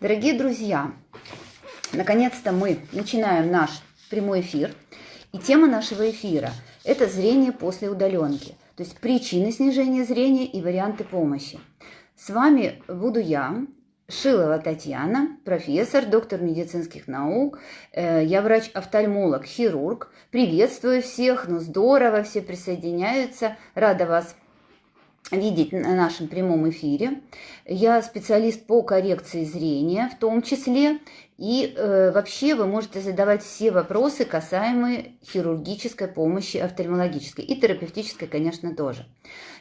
Дорогие друзья, наконец-то мы начинаем наш прямой эфир. И тема нашего эфира – это зрение после удаленки, то есть причины снижения зрения и варианты помощи. С вами буду я, Шилова Татьяна, профессор, доктор медицинских наук. Э, я врач-офтальмолог, хирург. Приветствую всех, ну здорово, все присоединяются. Рада вас видеть на нашем прямом эфире. Я специалист по коррекции зрения в том числе. И э, вообще вы можете задавать все вопросы, касаемые хирургической помощи офтальмологической и терапевтической, конечно, тоже.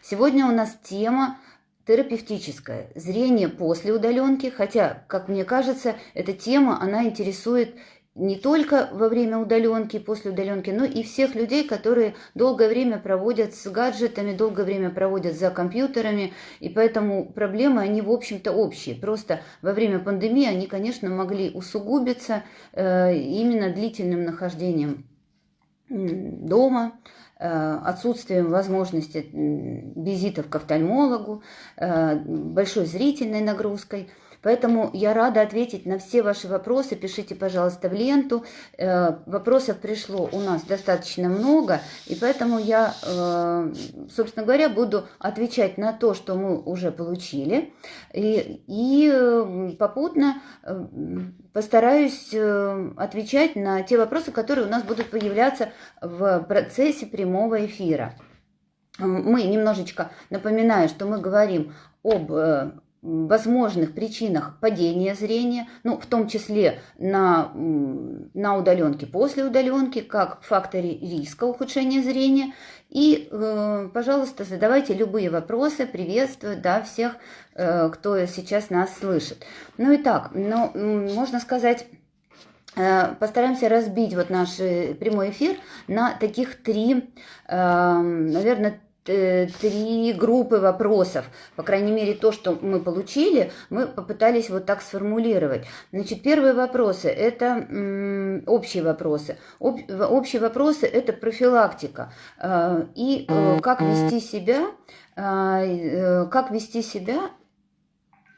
Сегодня у нас тема терапевтическое зрение после удаленки, хотя, как мне кажется, эта тема, она интересует не только во время удаленки, после удаленки, но и всех людей, которые долгое время проводят с гаджетами, долгое время проводят за компьютерами, и поэтому проблемы, они, в общем-то, общие. Просто во время пандемии они, конечно, могли усугубиться э, именно длительным нахождением дома, э, отсутствием возможности визитов к офтальмологу, э, большой зрительной нагрузкой – Поэтому я рада ответить на все ваши вопросы. Пишите, пожалуйста, в ленту. Э, вопросов пришло у нас достаточно много, и поэтому я, э, собственно говоря, буду отвечать на то, что мы уже получили, и, и э, попутно постараюсь отвечать на те вопросы, которые у нас будут появляться в процессе прямого эфира. Мы немножечко напоминаю, что мы говорим об возможных причинах падения зрения, ну, в том числе на, на удаленке, после удаленки, как факторе риска ухудшения зрения. И, э, пожалуйста, задавайте любые вопросы, приветствую, да, всех, э, кто сейчас нас слышит. Ну и так, ну, можно сказать... Э, постараемся разбить вот наш прямой эфир на таких три, наверное, Э, три группы вопросов. По крайней мере, то, что мы получили, мы попытались вот так сформулировать. Значит, первые вопросы – это общие вопросы. Об, общие вопросы – это профилактика. Э, и э, как вести себя, как вести себя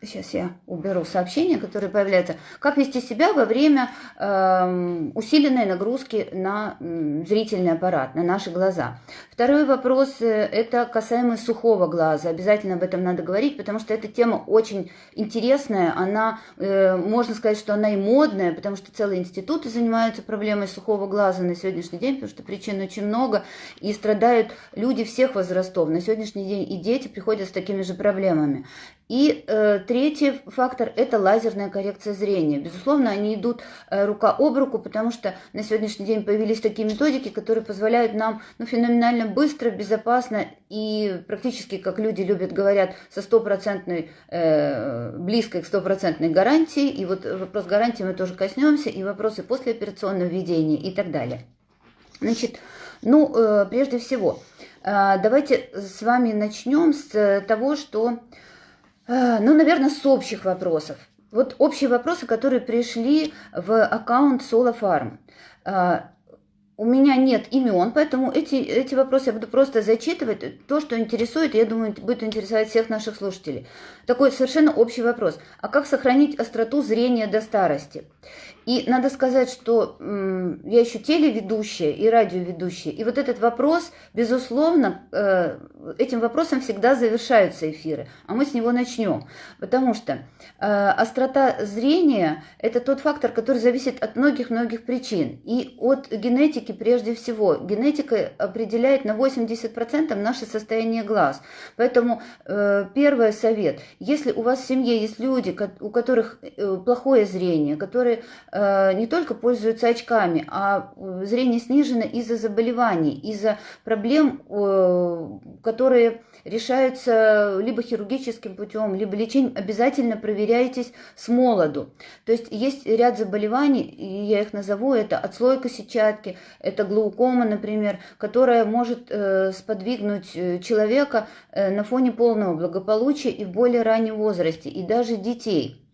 Сейчас я уберу сообщения, которые появляются. Как вести себя во время э, усиленной нагрузки на э, зрительный аппарат, на наши глаза. Второй вопрос э, – это касаемо сухого глаза. Обязательно об этом надо говорить, потому что эта тема очень интересная. Она, э, можно сказать, что она и модная, потому что целые институты занимаются проблемой сухого глаза на сегодняшний день, потому что причин очень много, и страдают люди всех возрастов. На сегодняшний день и дети приходят с такими же проблемами. И э, третий фактор – это лазерная коррекция зрения. Безусловно, они идут э, рука об руку, потому что на сегодняшний день появились такие методики, которые позволяют нам ну, феноменально быстро, безопасно и практически, как люди любят, говорят, со стопроцентной, э, близкой к стопроцентной гарантией. И вот вопрос гарантии мы тоже коснемся, и вопросы послеоперационного введения и так далее. Значит, ну, э, прежде всего, э, давайте с вами начнем с того, что ну, наверное, с общих вопросов. Вот общие вопросы, которые пришли в аккаунт Solo Farm. А, у меня нет имен, поэтому эти, эти вопросы я буду просто зачитывать. То, что интересует, я думаю, будет интересовать всех наших слушателей. Такой совершенно общий вопрос. А как сохранить остроту зрения до старости? И надо сказать, что я еще телеведущая и радиоведущая. И вот этот вопрос, безусловно, э, этим вопросом всегда завершаются эфиры. А мы с него начнем. Потому что э, острота зрения – это тот фактор, который зависит от многих-многих причин. И от генетики прежде всего. Генетика определяет на 80% наше состояние глаз. Поэтому э, первый совет. Если у вас в семье есть люди, у которых плохое зрение, которые не только пользуются очками, а э, зрение снижено из-за заболеваний, из-за проблем, э, которые решаются либо хирургическим путем, либо лечением, обязательно проверяйтесь с молоду. То есть есть ряд заболеваний, я их назову, это отслойка сетчатки, это глаукома, например, которая может сподвигнуть человека на фоне полного благополучия и в более раннем возрасте, и даже детей.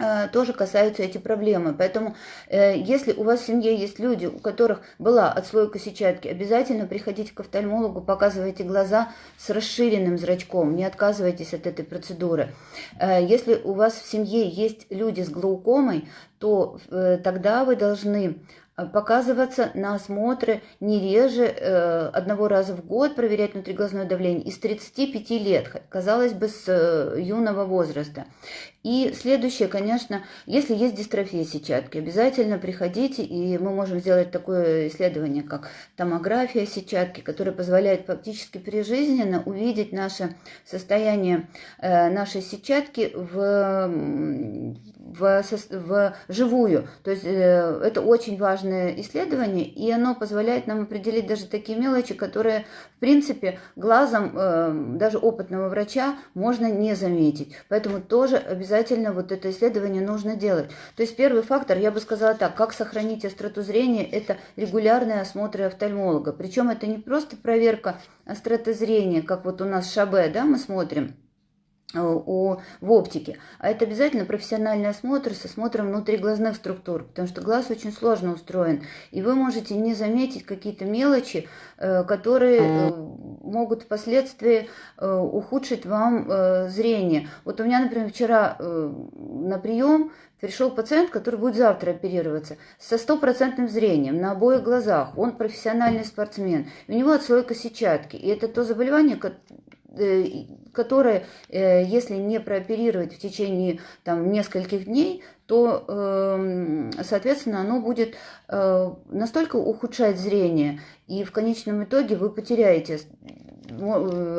Э, тоже касаются эти проблемы. Поэтому, э, если у вас в семье есть люди, у которых была отслойка сетчатки, обязательно приходите к офтальмологу, показывайте глаза с расширенным зрачком, не отказывайтесь от этой процедуры. Э, если у вас в семье есть люди с глаукомой, то тогда вы должны показываться на осмотры не реже э, одного раза в год, проверять внутриглазное давление из 35 лет, казалось бы, с э, юного возраста. И следующее, конечно, если есть дистрофия сетчатки, обязательно приходите, и мы можем сделать такое исследование, как томография сетчатки, которое позволяет фактически прижизненно увидеть наше состояние нашей сетчатки в в, в живую. То есть э, это очень важное исследование, и оно позволяет нам определить даже такие мелочи, которые, в принципе, глазом э, даже опытного врача можно не заметить. Поэтому тоже обязательно вот это исследование нужно делать. То есть первый фактор, я бы сказала так, как сохранить остроту зрения, это регулярные осмотры офтальмолога. Причем это не просто проверка остроты зрения, как вот у нас Шабе, да, мы смотрим, у, э, в оптике. А это обязательно профессиональный осмотр с осмотром внутриглазных структур, потому что глаз очень сложно устроен. И вы можете не заметить какие-то мелочи, э, которые э, могут впоследствии ухудшить вам зрение. Вот у меня, например, вчера на прием пришел пациент, который будет завтра оперироваться, со стопроцентным зрением на обоих глазах. Он профессиональный спортсмен. У него отслойка сетчатки. И это то заболевание, Э, которое, э, если не прооперировать в течение там, нескольких дней, то, эм, соответственно, оно будет э, настолько ухудшать зрение, и в конечном итоге вы потеряете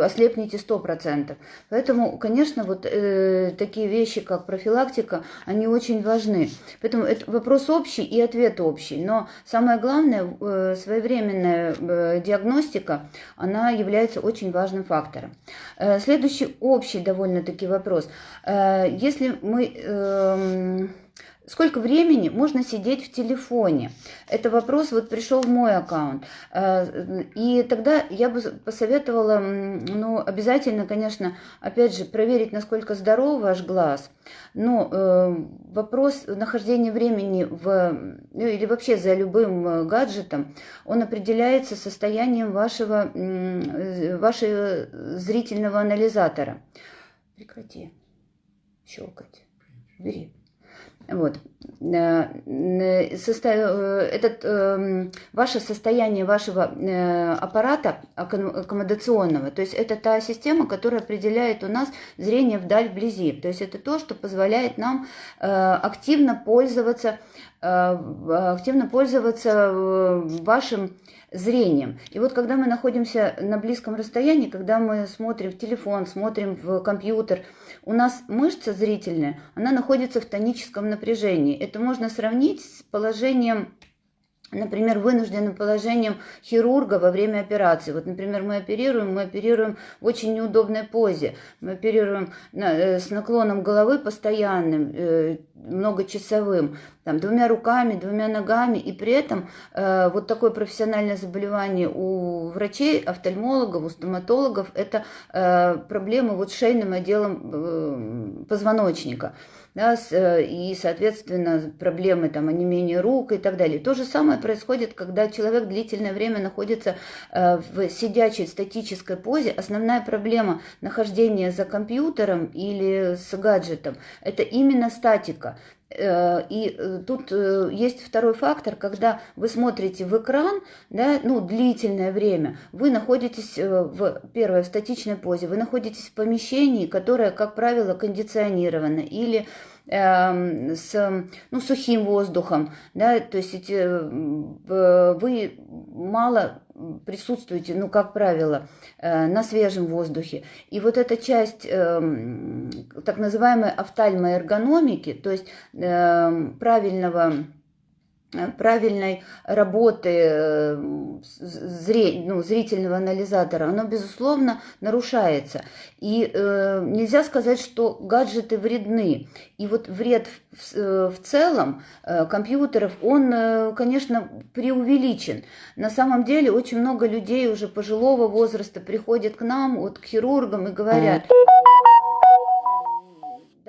ослепнете 100%. Поэтому, конечно, вот э, такие вещи, как профилактика, они очень важны. Поэтому это вопрос общий и ответ общий. Но самое главное, э, своевременная э, диагностика, она является очень важным фактором. Э, следующий общий довольно-таки вопрос. Э, если мы... Э, Сколько времени можно сидеть в телефоне? Это вопрос вот пришел в мой аккаунт. Э, и тогда я бы посоветовала, ну, обязательно, конечно, опять же, проверить, насколько здоров ваш глаз. Но э, вопрос нахождения времени в, ну, или вообще за любым э, гаджетом, он определяется состоянием вашего, вашего зрительного анализатора. Прекрати щелкать. Бери. Вот. Э, э, этот, эм, ваше состояние вашего э, аппарата аккомодационного, то есть это та система, которая определяет у нас зрение вдаль, вблизи. То есть это то, что позволяет нам активно пользоваться, активно пользоваться вашим зрением. И вот когда мы находимся на близком расстоянии, когда мы смотрим в телефон, смотрим в компьютер, у нас мышца зрительная, она находится в тоническом напряжении. Это можно сравнить с положением например, вынужденным положением хирурга во время операции. Вот, например, мы оперируем, мы оперируем в очень неудобной позе. Мы оперируем на, э, с наклоном головы постоянным, э, многочасовым, там, двумя руками, двумя ногами, и при этом э, вот такое профессиональное заболевание у врачей, офтальмологов, у стоматологов, это э, проблемы вот с шейным отделом э, позвоночника да, э, и, соответственно, проблемы там, онемения рук и так далее. То же самое происходит, когда человек длительное время находится э, в сидячей статической позе. Основная проблема нахождения за компьютером или с гаджетом – это именно статика. Э, и тут есть второй фактор, когда вы смотрите в экран, да, ну, длительное время, вы находитесь в первой в статичной позе, вы находитесь в помещении, которое, как правило, кондиционировано или Эм, с ну, сухим воздухом, да, то есть э, вы мало присутствуете, ну, как правило, э, на свежем воздухе. И вот эта часть эм, так называемой офтальмоэргономики, то есть эм, правильного правильной работы э, ну, зрительного анализатора, оно, безусловно, нарушается. И э, нельзя сказать, что гаджеты вредны. И вот вред в, э, в целом э, компьютеров, он, э, конечно, преувеличен. На самом деле очень много людей уже пожилого возраста приходят к нам, вот к хирургам и говорят...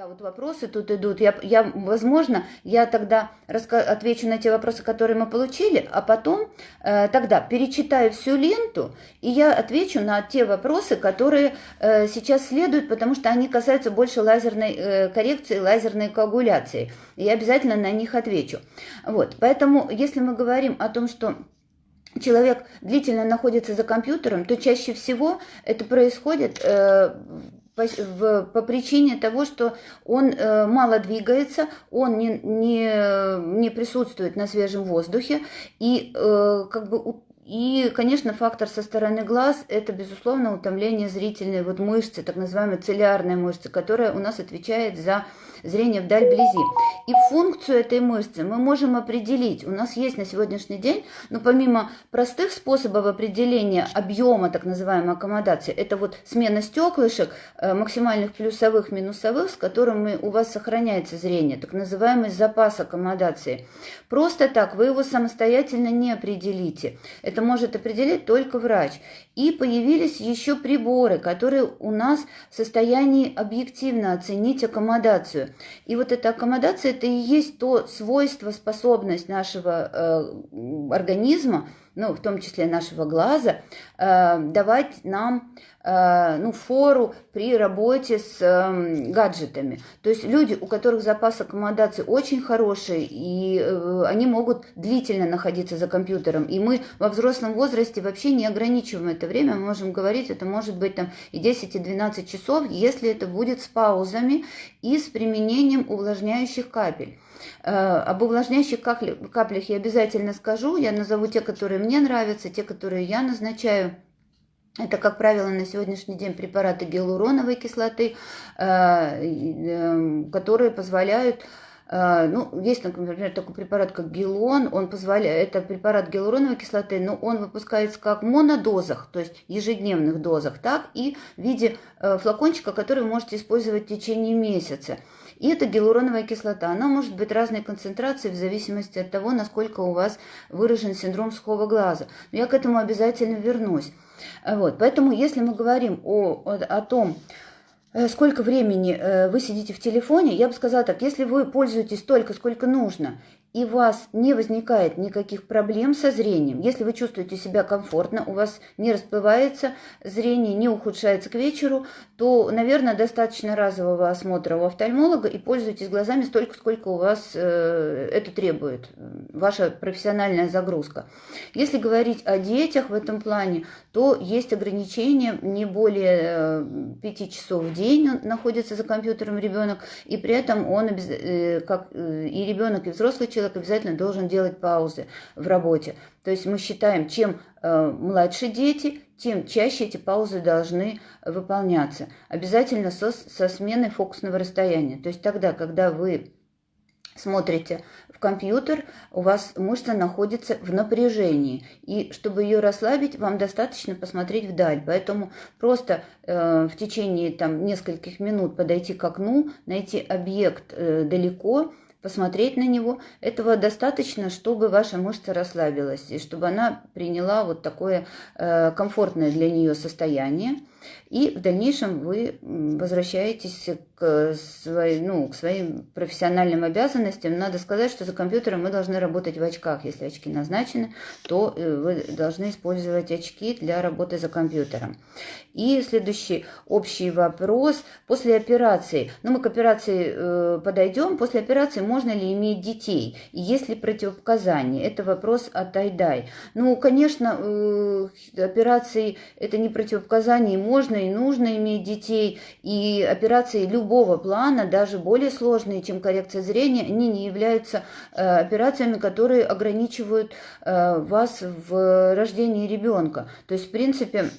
Да, вот вопросы тут идут. Я, я, возможно, я тогда отвечу на те вопросы, которые мы получили, а потом э, тогда перечитаю всю ленту, и я отвечу на те вопросы, которые э, сейчас следуют, потому что они касаются больше лазерной э, коррекции, лазерной коагуляции. Я обязательно на них отвечу. Вот, поэтому, если мы говорим о том, что человек длительно находится за компьютером, то чаще всего это происходит э, по, в, по причине того, что он э, мало двигается, он не, не, не присутствует на свежем воздухе, и э, как бы и, конечно, фактор со стороны глаз – это, безусловно, утомление зрительной вот мышцы, так называемой целлярной мышцы, которая у нас отвечает за зрение вдаль вблизи. И функцию этой мышцы мы можем определить. У нас есть на сегодняшний день, но помимо простых способов определения объема так называемой аккомодации, это вот смена стеклышек, э, максимальных плюсовых, минусовых, с которыми у вас сохраняется зрение, так называемый запас аккомодации. Просто так вы его самостоятельно не определите. Это может определить только врач. И появились еще приборы, которые у нас в состоянии объективно оценить аккомодацию. И вот эта аккомодация, это и есть то свойство, способность нашего э, организма, ну, в том числе нашего глаза, э, давать нам э, ну, фору при работе с э, гаджетами. То есть люди, у которых запас аккомодации очень хороший, и э, они могут длительно находиться за компьютером. И мы во взрослом возрасте вообще не ограничиваем это время, мы можем говорить, это может быть там и 10, и 12 часов, если это будет с паузами и с применением увлажняющих капель. Э, об увлажняющих каплях я обязательно скажу. Я назову те, которые мне нравятся, те, которые я назначаю. Это, как правило, на сегодняшний день препараты гиалуроновой кислоты, э, э, которые позволяют ну, есть, например, такой препарат, как гелон, он позволяет, это препарат гиалуроновой кислоты, но он выпускается как в монодозах, то есть ежедневных дозах, так и в виде флакончика, который вы можете использовать в течение месяца. И это гиалуроновая кислота. Она может быть разной концентрации в зависимости от того, насколько у вас выражен синдром сухого глаза. Но я к этому обязательно вернусь. Вот. Поэтому, если мы говорим о, о, о том, э, сколько времени э, вы сидите в телефоне, я бы сказала так, если вы пользуетесь столько, сколько нужно, и у вас не возникает никаких проблем со зрением, если вы чувствуете себя комфортно, у вас не расплывается зрение, не ухудшается к вечеру, то, наверное, достаточно разового осмотра у офтальмолога и пользуйтесь глазами столько, сколько у вас э, это требует, ваша профессиональная загрузка. Если говорить о детях в этом плане, то есть ограничения, не более э, 5 часов в день находится за компьютером ребенок, и при этом он, э, как э, и ребенок, и взрослый человек, человек обязательно должен делать паузы в работе. То есть мы считаем, чем э, младше дети, тем чаще эти паузы должны выполняться. Обязательно со, со сменой фокусного расстояния. То есть тогда, когда вы смотрите в компьютер, у вас мышца находится в напряжении. И чтобы ее расслабить, вам достаточно посмотреть вдаль. Поэтому просто э, в течение там, нескольких минут подойти к окну, найти объект э, далеко, посмотреть на него. Этого достаточно, чтобы ваша мышца расслабилась и чтобы она приняла вот такое э, комфортное для нее состояние. И в дальнейшем вы возвращаетесь к, своей, ну, к своим профессиональным обязанностям. Надо сказать, что за компьютером мы должны работать в очках. Если очки назначены, то э, вы должны использовать очки для работы за компьютером. И следующий общий вопрос. После операции, ну мы к операции э, подойдем, после операции можно ли иметь детей? И есть ли противопоказания? Это вопрос от Айдай. Ну, конечно, э, операции это не противопоказания, можно и нужно иметь детей, и операции любого плана, даже более сложные, чем коррекция зрения, они не являются э, операциями, которые ограничивают э, вас в рождении ребенка. То есть, в принципе,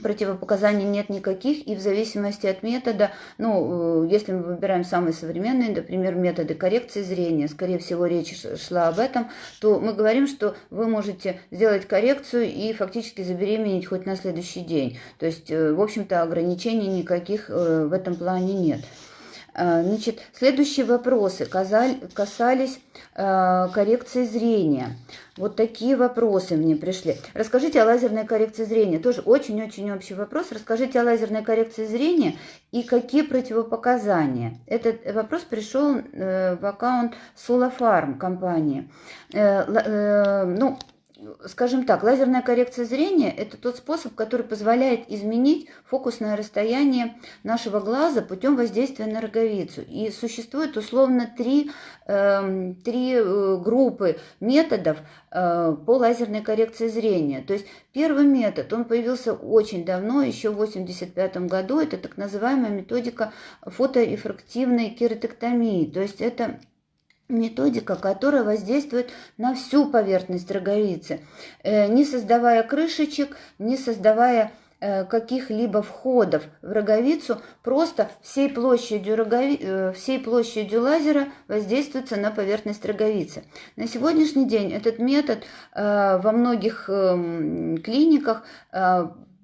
Противопоказаний нет никаких, и в зависимости от метода, ну, э, если мы выбираем самые современные, например, методы коррекции зрения, скорее всего, речь шла об этом, то мы говорим, что вы можете сделать коррекцию и фактически забеременеть хоть на следующий день. То есть, э, в общем-то, ограничений никаких э, в этом плане нет. А, значит, следующие вопросы касались а, коррекции зрения. Вот такие вопросы мне пришли. Расскажите о лазерной коррекции зрения. Тоже очень-очень общий вопрос. Расскажите о лазерной коррекции зрения и какие противопоказания. Этот вопрос пришел э, в аккаунт Solafarm компании. Э, э, ну, скажем так, лазерная коррекция зрения – это тот способ, который позволяет изменить фокусное расстояние нашего глаза путем воздействия на роговицу. И существует условно три, э, три э, группы методов э, по лазерной коррекции зрения. То есть первый метод, он появился очень давно, еще в 1985 году, это так называемая методика фоторефрактивной кератектомии. То есть это методика, которая воздействует на всю поверхность роговицы, э, не создавая крышечек, не создавая э, каких-либо входов в роговицу, просто всей площадью, рогови... Э, всей площадью лазера воздействуется на поверхность роговицы. На сегодняшний день этот метод во многих эм, клиниках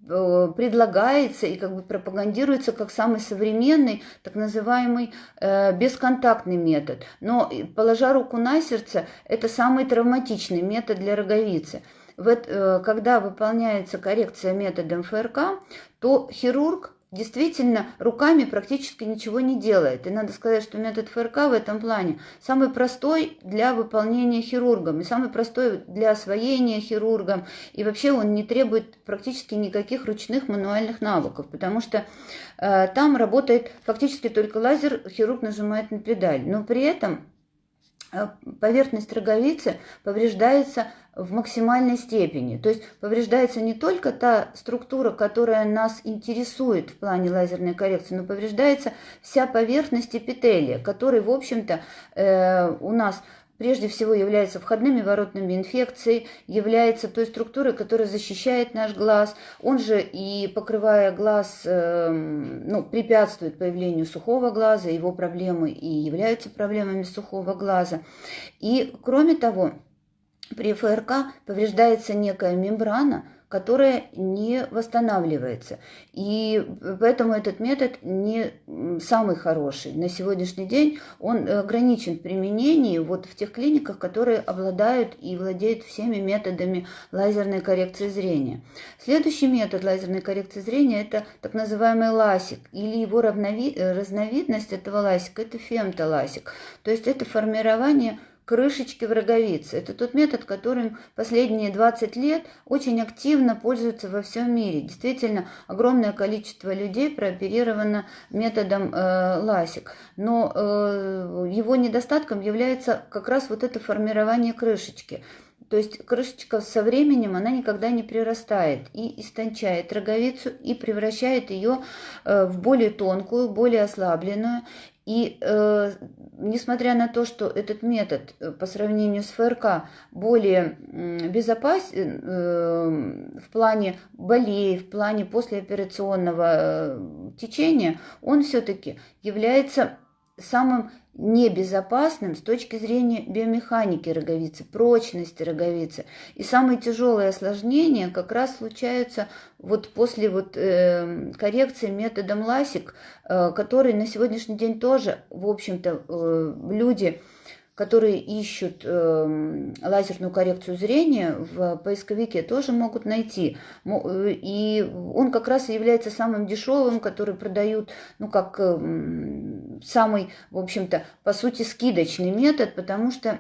предлагается и как бы пропагандируется как самый современный, так называемый э, бесконтактный метод. Но, положа руку на сердце, это самый травматичный метод для роговицы. Вот, э, когда выполняется коррекция методом ФРК, то хирург действительно руками практически ничего не делает. И надо сказать, что метод ФРК в этом плане самый простой для выполнения хирургом и самый простой для освоения хирургом. И вообще он не требует практически никаких ручных мануальных навыков, потому что э, там работает фактически только лазер, хирург нажимает на педаль. Но при этом поверхность роговицы повреждается в максимальной степени. То есть повреждается не только та структура, которая нас интересует в плане лазерной коррекции, но повреждается вся поверхность эпителия, который, в общем-то, э, у нас прежде всего является входными воротными инфекцией, является той структурой, которая защищает наш глаз. Он же и покрывая глаз, э, ну, препятствует появлению сухого глаза, его проблемы и являются проблемами сухого глаза. И кроме того, при ФРК повреждается некая мембрана, которая не восстанавливается. И поэтому этот метод не самый хороший. На сегодняшний день он ограничен в применении вот в тех клиниках, которые обладают и владеют всеми методами лазерной коррекции зрения. Следующий метод лазерной коррекции зрения – это так называемый ласик, или его разновидность этого ласика – это фемтоласик. То есть это формирование крышечки в роговице. Это тот метод, которым последние 20 лет очень активно пользуются во всем мире. Действительно, огромное количество людей прооперировано методом э, ласик. Но э, его недостатком является как раз вот это формирование крышечки. То есть крышечка со временем, она никогда не прирастает и истончает роговицу и превращает ее э, в более тонкую, более ослабленную. И э, несмотря на то, что этот метод э, по сравнению с ФРК более безопасен э, в плане болей, в плане послеоперационного э, течения, он все-таки является самым небезопасным с точки зрения биомеханики роговицы, прочности роговицы. И самые тяжелые осложнения как раз случаются вот после вот, э, коррекции методом ласик, э, который на сегодняшний день тоже, в общем-то, э, люди которые ищут э, лазерную коррекцию зрения, в поисковике тоже могут найти. И он как раз является самым дешевым, который продают, ну, как э, самый, в общем-то, по сути, скидочный метод, потому что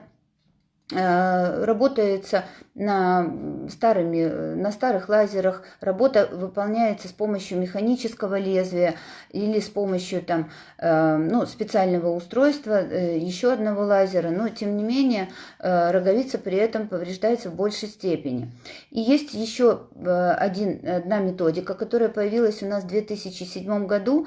Э, работается на, старыми, на старых лазерах, работа выполняется с помощью механического лезвия или с помощью там, э, ну, специального устройства, э, еще одного лазера, но тем не менее роговица при этом повреждается в большей степени. И есть еще один, одна методика, которая появилась у нас в 2007 году.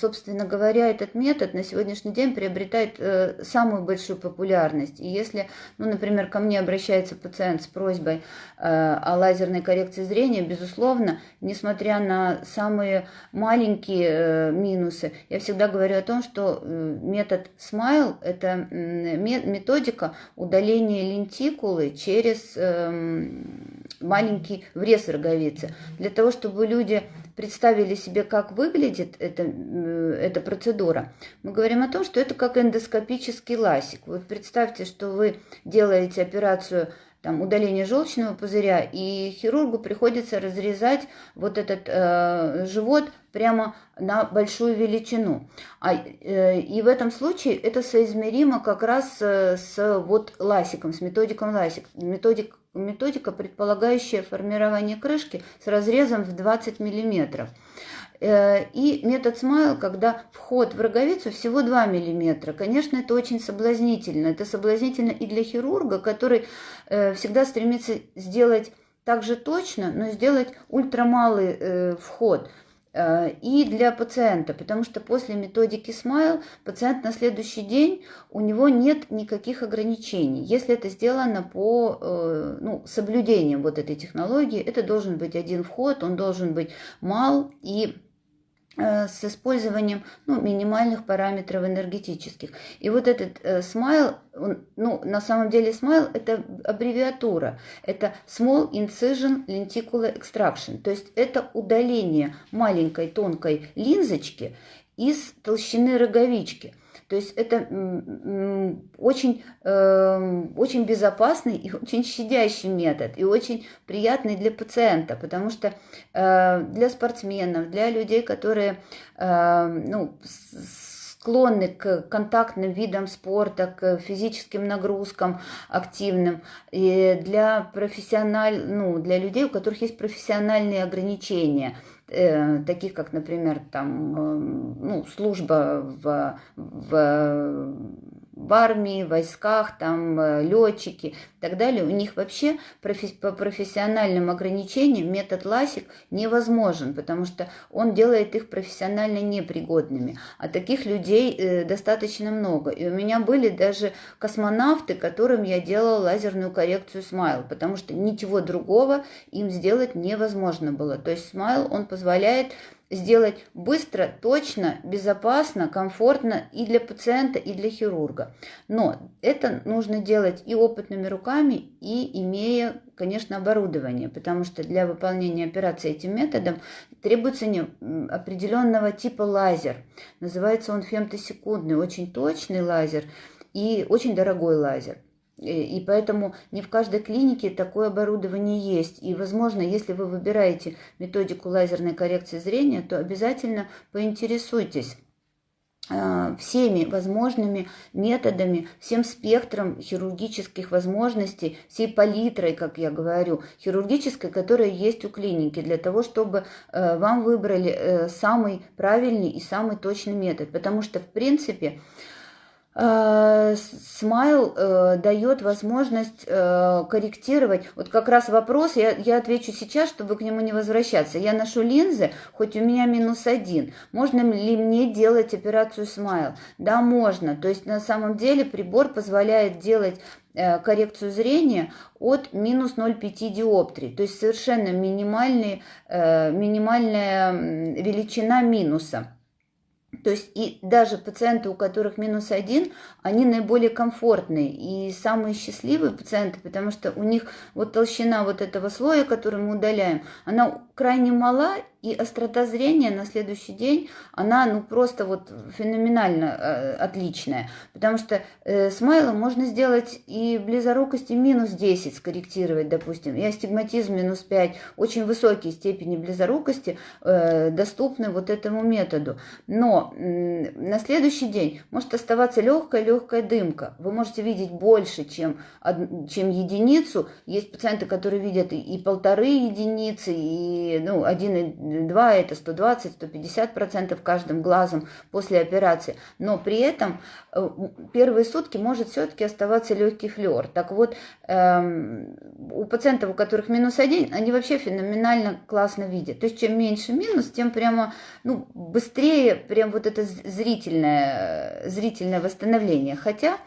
Собственно говоря, этот метод на сегодняшний день приобретает самую большую популярность. И если ну, например, ко мне обращается пациент с просьбой э, о лазерной коррекции зрения, безусловно, несмотря на самые маленькие э, минусы, я всегда говорю о том, что э, метод SMILE – это методика удаления лентикулы через эм, маленький врез роговицы. Для того, чтобы люди представили себе, как выглядит эта, эта процедура, мы говорим о том, что это как эндоскопический ласик. Вот представьте, что вы делаете операцию там, удаление желчного пузыря, и хирургу приходится разрезать вот этот э, живот прямо на большую величину. А, э, и в этом случае это соизмеримо как раз э, с вот ласиком, с методиком ласик. Методик, методика, предполагающая формирование крышки с разрезом в 20 миллиметров. Э, и метод смайл, когда вход в роговицу всего 2 мм. Конечно, это очень соблазнительно. Это соблазнительно и для хирурга, который э, всегда стремится сделать так же точно, но сделать ультрамалый э, вход и для пациента, потому что после методики Smile пациент на следующий день у него нет никаких ограничений. Если это сделано по ну, соблюдением вот этой технологии, это должен быть один вход, он должен быть мал и с использованием ну, минимальных параметров энергетических. И вот этот э, смайл, ну, на самом деле смайл это аббревиатура, это Small Incision Lenticular Extraction, то есть это удаление маленькой тонкой линзочки из толщины роговички – то есть это очень, эм, очень безопасный и очень щадящий метод, и очень приятный для пациента, потому что э, для спортсменов, для людей, которые эм, ну, склонны к контактным видам спорта, к физическим нагрузкам активным, и для профессиональ, ну, для людей, у которых есть профессиональные ограничения – э, таких как, например, там, э, ну, служба в, в в армии, в войсках, там э, летчики и так далее, у них вообще по профессиональным ограничениям метод ласик невозможен, потому что он делает их профессионально непригодными. А таких людей э, достаточно много. И у меня были даже космонавты, которым я делала лазерную коррекцию смайл, потому что ничего другого им сделать невозможно было. То есть смайл, он позволяет сделать быстро, точно, безопасно, комфортно и для пациента, и для хирурга. Но это нужно делать и опытными руками, и имея, конечно, оборудование, потому что для выполнения операции этим методом требуется не определенного типа лазер. Называется он фемтосекундный, очень точный лазер и очень дорогой лазер. И поэтому не в каждой клинике такое оборудование есть. И, возможно, если вы выбираете методику лазерной коррекции зрения, то обязательно поинтересуйтесь а, всеми возможными методами, всем спектром хирургических возможностей, всей палитрой, как я говорю, хирургической, которая есть у клиники, для того, чтобы э, вам выбрали э, самый правильный и самый точный метод. Потому что, в принципе, Э, смайл э, дает возможность э, корректировать. Вот как раз вопрос, я, я отвечу сейчас, чтобы к нему не возвращаться. Я ношу линзы, хоть у меня минус один. Можно ли мне делать операцию смайл? Да, можно. То есть на самом деле прибор позволяет делать э, коррекцию зрения от минус 0,5 диоптрий. То есть совершенно минимальный, э, минимальная величина минуса. То есть и даже пациенты, у которых минус один, они наиболее комфортные и самые счастливые пациенты, потому что у них вот толщина вот этого слоя, который мы удаляем, она крайне мала, и острота зрения на следующий день, она ну просто вот феноменально э, отличная. Потому что э, смайлом можно сделать и близорукости минус 10 скорректировать, допустим, и астигматизм минус 5. Очень высокие степени близорукости э, доступны вот этому методу. Но э, на следующий день может оставаться легкая-легкая дымка. Вы можете видеть больше, чем, чем единицу. Есть пациенты, которые видят и, и полторы единицы, и ну, один 2 это 120-150% каждым глазом после операции. Но при этом э, первые сутки может все-таки оставаться легкий флер. Так вот, эм, у пациентов, у которых минус один, они вообще феноменально классно видят. То есть чем меньше минус, тем прямо ну, быстрее прям вот это зрительное, зрительное восстановление. Хотя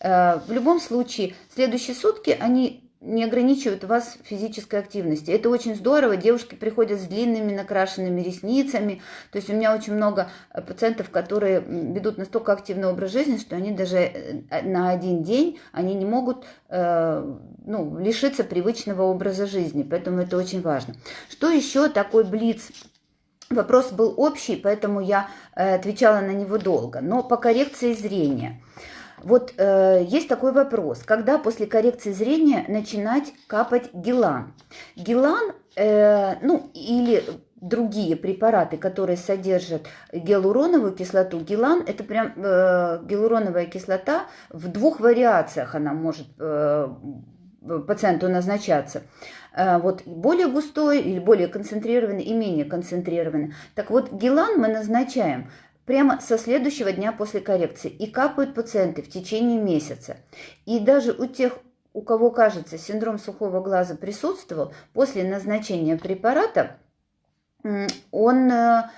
э, в любом случае следующие сутки они не ограничивают вас физической активности. Это очень здорово. Девушки приходят с длинными накрашенными ресницами. То есть у меня очень много э, пациентов, которые ведут настолько активный образ жизни, что они даже э, на один день они не могут э, ну, лишиться привычного образа жизни. Поэтому это очень важно. Что еще такой блиц? Вопрос был общий, поэтому я э, отвечала на него долго. Но по коррекции зрения – вот э, есть такой вопрос, когда после коррекции зрения начинать капать гелан? Гелан, э, ну или другие препараты, которые содержат гиалуроновую кислоту. Гелан – это прям э, гиалуроновая кислота, в двух вариациях она может э, пациенту назначаться. Э, вот более густой или более концентрированный и менее концентрированный. Так вот, гелан мы назначаем прямо со следующего дня после коррекции. И капают пациенты в течение месяца. И даже у тех, у кого, кажется, синдром сухого глаза присутствовал, после назначения препарата он э,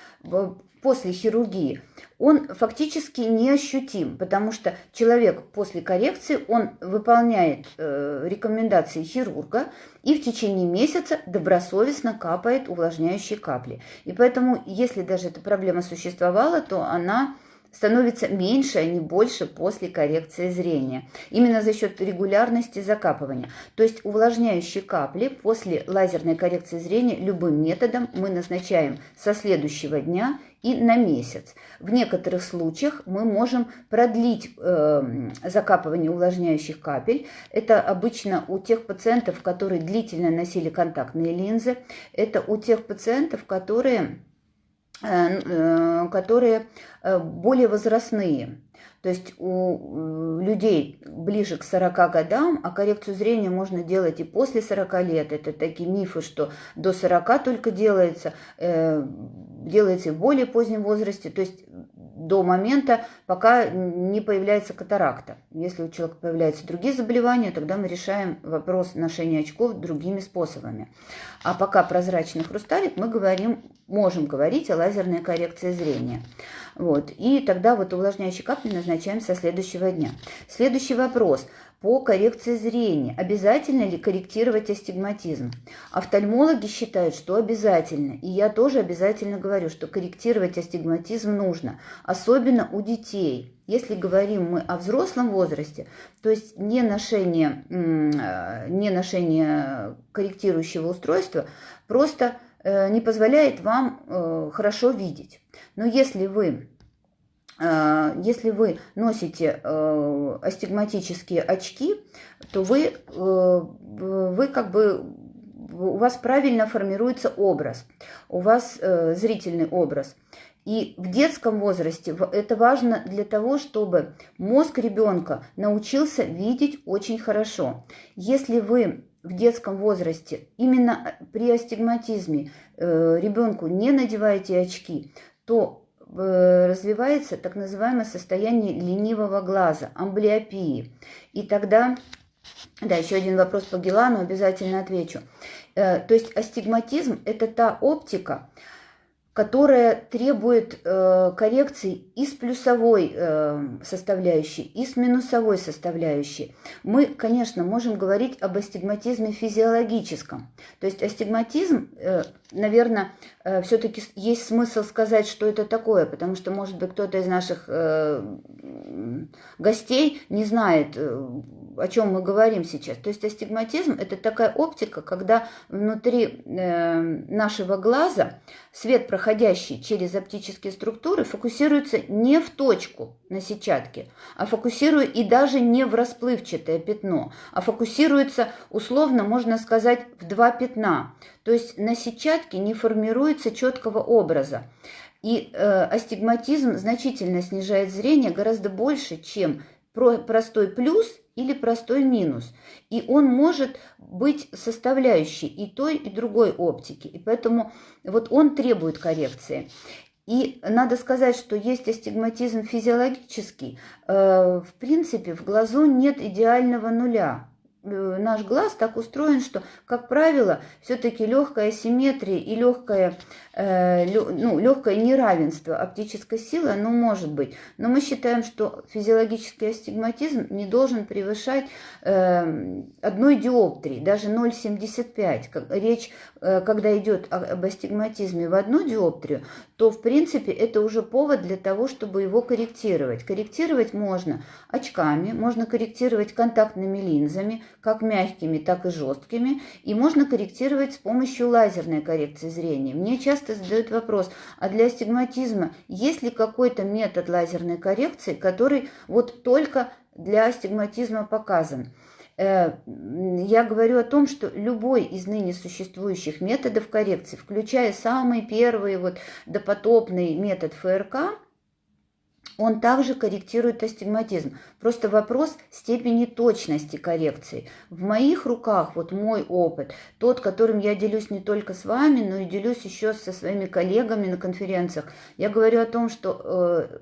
после хирургии, он фактически неощутим, потому что человек после коррекции, он выполняет э, рекомендации хирурга и в течение месяца добросовестно капает увлажняющие капли. И поэтому, если даже эта проблема существовала, то она становится меньше, а не больше после коррекции зрения. Именно за счет регулярности закапывания. То есть увлажняющие капли после лазерной коррекции зрения любым методом мы назначаем со следующего дня и на месяц. В некоторых случаях мы можем продлить э, закапывание увлажняющих капель. Это обычно у тех пациентов, которые длительно носили контактные линзы. Это у тех пациентов, которые Э, э, которые э, более возрастные. То есть у людей ближе к 40 годам, а коррекцию зрения можно делать и после 40 лет. Это такие мифы, что до 40 только делается, делается и в более позднем возрасте. То есть до момента, пока не появляется катаракта. Если у человека появляются другие заболевания, тогда мы решаем вопрос ношения очков другими способами. А пока прозрачный хрусталик, мы говорим, можем говорить о лазерной коррекции зрения. Вот. И тогда вот увлажняющие капли назначаем со следующего дня. Следующий вопрос по коррекции зрения. Обязательно ли корректировать астигматизм? Офтальмологи считают, что обязательно. И я тоже обязательно говорю, что корректировать астигматизм нужно. Особенно у детей. Если говорим мы о взрослом возрасте, то есть не ношение, э, не ношение корректирующего устройства просто не позволяет вам э, хорошо видеть. Но если вы Э, если вы носите э, астигматические очки, то вы, э, вы как бы у вас правильно формируется образ, у вас зрительный образ. И в детском возрасте это важно для того, чтобы мозг ребенка научился видеть очень хорошо. Если вы в детском возрасте именно при астигматизме ребенку не надеваете очки, то Э, развивается так называемое состояние ленивого глаза, амблиопии. И тогда, да, еще один вопрос по Гелану, обязательно отвечу. Э, то есть астигматизм – это та оптика, которая требует э, коррекции и с плюсовой э, составляющей, и с минусовой составляющей. Мы, конечно, можем говорить об астигматизме физиологическом. То есть астигматизм, э, наверное, э, все-таки есть смысл сказать, что это такое, потому что, может быть, кто-то из наших э, гостей не знает, э, о чем мы говорим сейчас. То есть астигматизм – это такая оптика, когда внутри э, нашего глаза свет проходящий через оптические структуры, фокусируется не в точку на сетчатке, а фокусирует и даже не в расплывчатое пятно, а фокусируется, условно можно сказать, в два пятна. То есть на сетчатке не формируется четкого образа. И э, астигматизм значительно снижает зрение гораздо больше, чем простой плюс или простой минус. И он может быть составляющей и той, и другой оптики. И поэтому вот он требует коррекции. И надо сказать, что есть астигматизм физиологический. Э, в принципе, в глазу нет идеального нуля. Э, наш глаз так устроен, что, как правило, все-таки легкая симметрия и легкое, э, ну, легкое неравенство оптической силы, оно может быть. Но мы считаем, что физиологический астигматизм не должен превышать э, одной диоптрии, даже 0,75. Речь, э, когда идет об астигматизме в одну диоптрию, то, в принципе, это уже повод для того, чтобы его корректировать. Корректировать можно очками, можно корректировать контактными линзами, как мягкими, так и жесткими, и можно корректировать с помощью лазерной коррекции зрения. Мне часто задают вопрос, а для астигматизма есть ли какой-то метод лазерной коррекции, который вот только для астигматизма показан? Э, я говорю о том, что любой из ныне существующих методов коррекции, включая самый первый вот допотопный метод ФРК, он также корректирует астигматизм. Просто вопрос степени точности коррекции. В моих руках, вот мой опыт, тот, которым я делюсь не только с вами, но и делюсь еще со своими коллегами на конференциях. Я говорю о том, что э,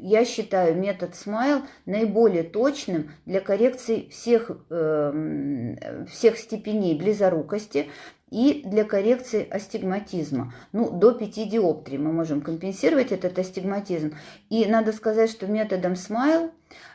я считаю метод Smile наиболее точным для коррекции всех, э, всех степеней близорукости, и для коррекции астигматизма. Ну, до 5 диоптрий мы можем компенсировать этот астигматизм. И надо сказать, что методом SMILE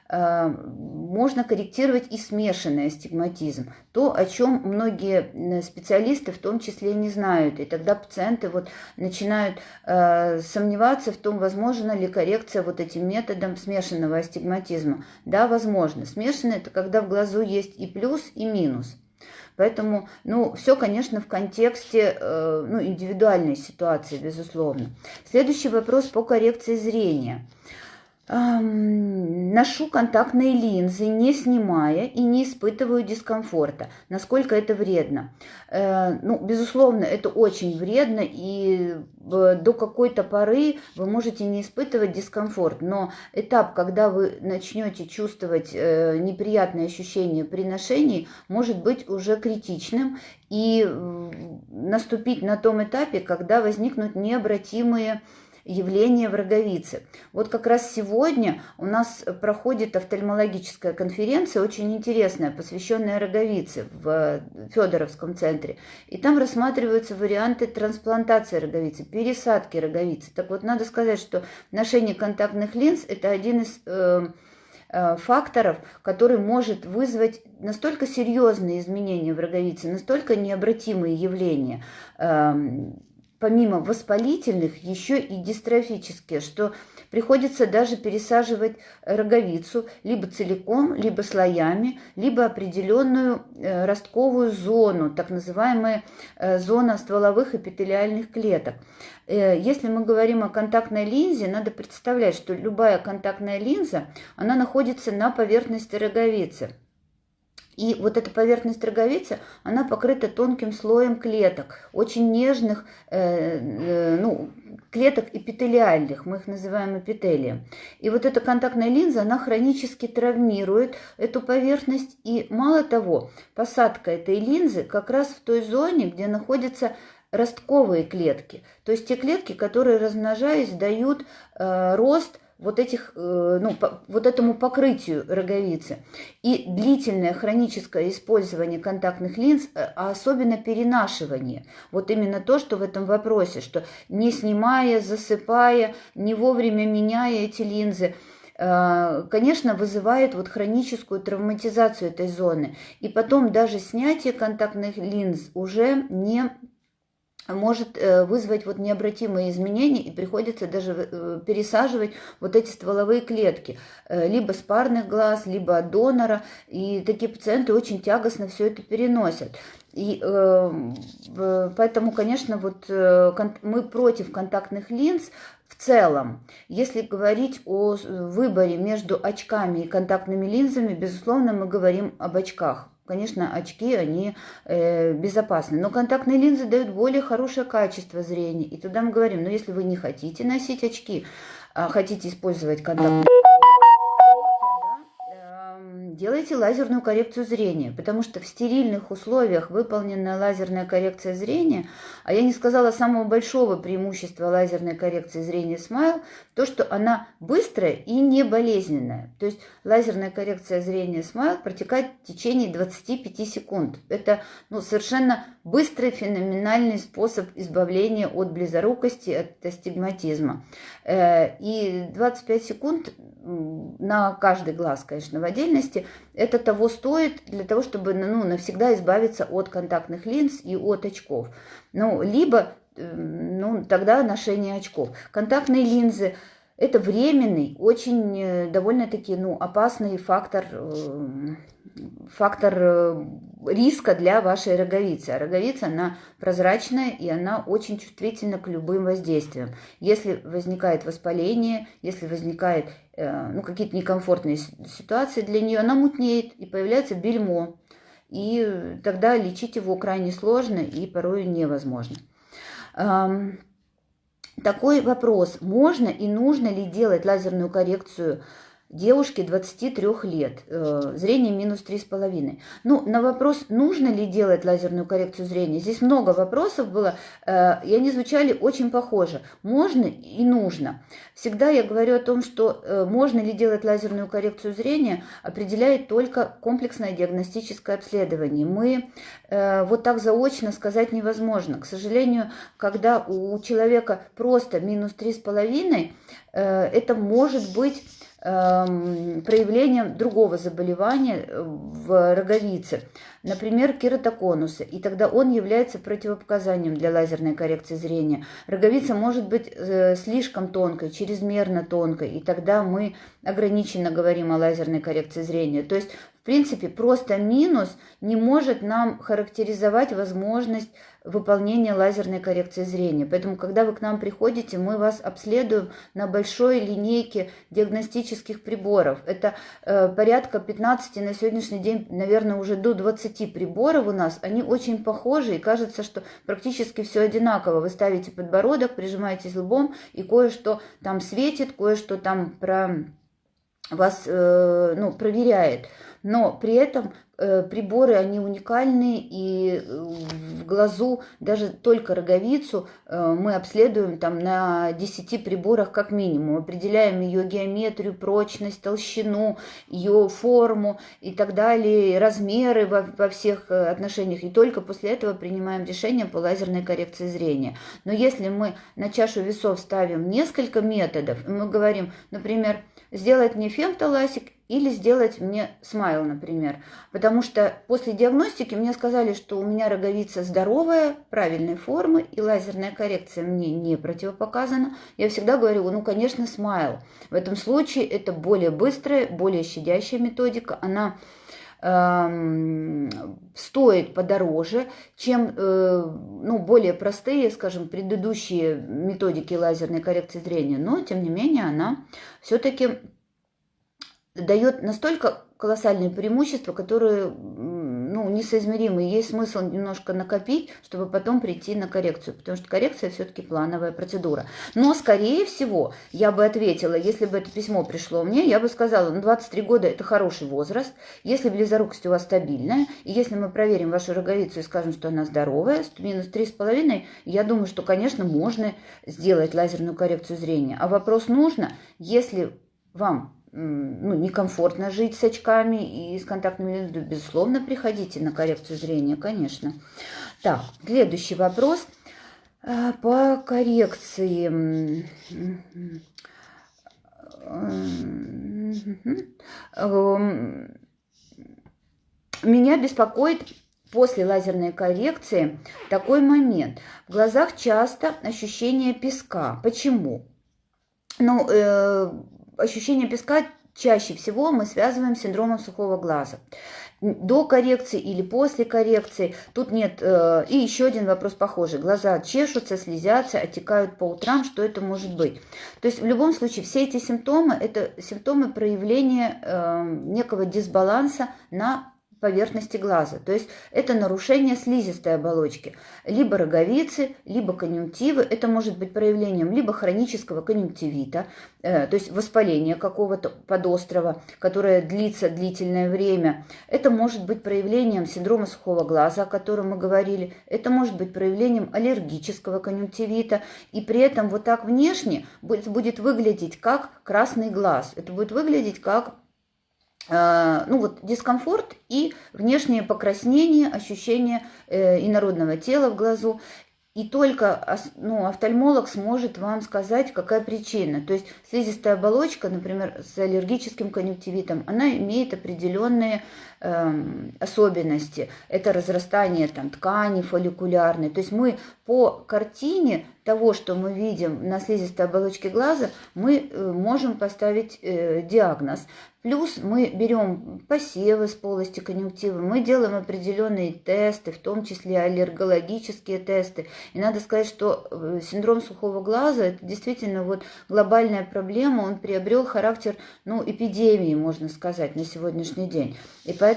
э, можно корректировать и смешанный астигматизм. То, о чем многие специалисты в том числе не знают. И тогда пациенты вот начинают э, сомневаться в том, возможно ли коррекция вот этим методом смешанного астигматизма. Да, возможно. Смешанный – это когда в глазу есть и плюс, и минус. Поэтому, ну, все, конечно, в контексте э, ну, индивидуальной ситуации, безусловно. Следующий вопрос по коррекции зрения. Ношу контактные линзы, не снимая и не испытываю дискомфорта. Насколько это вредно? Э, ну, безусловно, это очень вредно, и до какой-то поры вы можете не испытывать дискомфорт. Но этап, когда вы начнете чувствовать э, неприятные ощущения при ношении, может быть уже критичным и наступить на том этапе, когда возникнут необратимые явление в роговице. Вот как раз сегодня у нас проходит офтальмологическая конференция, очень интересная, посвященная роговице в Федоровском центре. И там рассматриваются варианты трансплантации роговицы, пересадки роговицы. Так вот, надо сказать, что ношение контактных линз – это один из э, э, факторов, который может вызвать настолько серьезные изменения в роговице, настолько необратимые явления, эм, помимо воспалительных, еще и дистрофические, что приходится даже пересаживать роговицу либо целиком, либо слоями, либо определенную э, ростковую зону, так называемая э, зона стволовых эпителиальных клеток. Э, если мы говорим о контактной линзе, надо представлять, что любая контактная линза, она находится на поверхности роговицы. И вот эта поверхность роговицы, она покрыта тонким слоем клеток, очень нежных, э, э, ну, клеток эпителиальных, мы их называем эпителием. И вот эта контактная линза, она хронически травмирует эту поверхность. И мало того, посадка этой линзы как раз в той зоне, где находятся ростковые клетки. То есть те клетки, которые, размножаясь, дают э, рост вот, этих, э, ну, вот этому покрытию роговицы. И длительное хроническое использование контактных линз, э, а особенно перенашивание. Вот именно то, что в этом вопросе, что не снимая, засыпая, не вовремя меняя эти линзы, э, конечно, вызывает вот хроническую травматизацию этой зоны. И потом даже снятие контактных линз уже не может э, вызвать вот необратимые изменения и приходится даже э, пересаживать вот эти стволовые клетки, э, либо с парных глаз, либо от донора, и такие пациенты очень тягостно все это переносят. И э, поэтому, конечно, вот мы против контактных линз в целом. Если говорить о выборе между очками и контактными линзами, безусловно, мы говорим об очках. Конечно, очки, они э, безопасны, но контактные линзы дают более хорошее качество зрения. И туда мы говорим, ну если вы не хотите носить очки, а хотите использовать контактные делайте лазерную коррекцию зрения, потому что в стерильных условиях выполненная лазерная коррекция зрения, а я не сказала самого большого преимущества лазерной коррекции зрения Smile, то, что она быстрая и не болезненная. То есть лазерная коррекция зрения Smile протекает в течение 25 секунд. Это ну, совершенно быстрый, феноменальный способ избавления от близорукости, от астигматизма. Э, и 25 секунд на каждый глаз, конечно, в отдельности, это того стоит для того, чтобы ну, навсегда избавиться от контактных линз и от очков. Ну, либо ну, тогда ношение очков. Контактные линзы – это временный, очень э, довольно-таки ну, опасный фактор э, фактор э, риска для вашей роговицы. А роговица, она прозрачная и она очень чувствительна к любым воздействиям. Если возникает воспаление, если возникает ну, какие-то некомфортные ситуации для нее, она мутнеет и появляется бельмо. И тогда лечить его крайне сложно и порой невозможно. Такой вопрос, можно и нужно ли делать лазерную коррекцию девушке 23 лет, э, зрение минус 3,5. Ну, на вопрос, нужно ли делать лазерную коррекцию зрения, здесь много вопросов было, э, и они звучали очень похоже. Можно и нужно. Всегда я говорю о том, что э, можно ли делать лазерную коррекцию зрения, определяет только комплексное диагностическое обследование. Мы вот так заочно сказать невозможно. К сожалению, когда у человека просто минус 3,5, это может быть проявлением другого заболевания э, в роговице, например, кератоконуса, и тогда он является противопоказанием для лазерной коррекции зрения. Роговица может быть э, слишком тонкой, чрезмерно тонкой, и тогда мы ограниченно говорим о лазерной коррекции зрения. То есть, в принципе, просто минус не может нам характеризовать возможность выполнения лазерной коррекции зрения. Поэтому, когда вы к нам приходите, мы вас обследуем на большой линейке диагностических приборов. Это э, порядка 15 на сегодняшний день, наверное, уже до 20 приборов у нас. Они очень похожи, и кажется, что практически все одинаково. Вы ставите подбородок, прижимаетесь лбом, и кое-что там светит, кое-что там про вас э, ну, проверяет. Но при этом приборы, они уникальны, и э, в глазу даже только роговицу э, мы обследуем там на 10 приборах как минимум, определяем ее геометрию, прочность, толщину, ее форму и так далее, размеры во, во всех отношениях, и только после этого принимаем решение по лазерной коррекции зрения. Но если мы на чашу весов ставим несколько методов, мы говорим, например, сделать мне фемтоласик или сделать мне смайл, например. Потому что после диагностики мне сказали, что у меня роговица здоровая, правильной формы, и лазерная коррекция мне не противопоказана. Я всегда говорю, ну, конечно, смайл. В этом случае это более быстрая, более щадящая методика. Она эм, стоит подороже, чем э, ну, более простые, скажем, предыдущие методики лазерной коррекции зрения, но тем не менее она все-таки дает настолько колоссальные преимущества, которые ну, несоизмеримы. Есть смысл немножко накопить, чтобы потом прийти на коррекцию, потому что коррекция все-таки плановая процедура. Но, скорее всего, я бы ответила, если бы это письмо пришло мне, я бы сказала, ну, 23 года – это хороший возраст, если близорукость у вас стабильная, и если мы проверим вашу роговицу и скажем, что она здоровая, минус 3,5, я думаю, что, конечно, можно сделать лазерную коррекцию зрения. А вопрос нужно, если вам ну, некомфортно жить с очками и с контактными линзами, безусловно, приходите на коррекцию зрения, конечно. Так, следующий вопрос а, по коррекции. Меня беспокоит после лазерной коррекции такой момент. В глазах часто ощущение песка. Почему? Ну, э, ощущение песка чаще всего мы связываем с синдромом сухого глаза. До коррекции или после коррекции. Тут нет... Э, и еще один вопрос похожий. Глаза чешутся, слезятся, отекают по утрам. Что это может быть? То есть в любом случае все эти симптомы – это симптомы проявления э, некого дисбаланса на поверхности глаза. То есть это нарушение слизистой оболочки. Либо роговицы, либо конъюнктивы. Это может быть проявлением либо хронического конъюнктивита, э, то есть воспаления какого-то подострова, которое длится длительное время. Это может быть проявлением синдрома сухого глаза, о котором мы говорили. Это может быть проявлением аллергического конъюнктивита. И при этом вот так внешне будет выглядеть как красный глаз. Это будет выглядеть как ну вот дискомфорт и внешнее покраснение, ощущение э, инородного тела в глазу. И только ну, офтальмолог сможет вам сказать, какая причина. То есть слизистая оболочка, например, с аллергическим конъюнктивитом, она имеет определенные э, особенности. Это разрастание там, ткани фолликулярной. То есть мы по картине того, что мы видим на слизистой оболочке глаза, мы э, можем поставить э, диагноз. Плюс мы берем посевы с полости конъюнктивы, мы делаем определенные тесты, в том числе аллергологические тесты. И надо сказать, что э, синдром сухого глаза – это действительно вот глобальная проблема, он приобрел характер ну, эпидемии, можно сказать, на сегодняшний день. И поэтому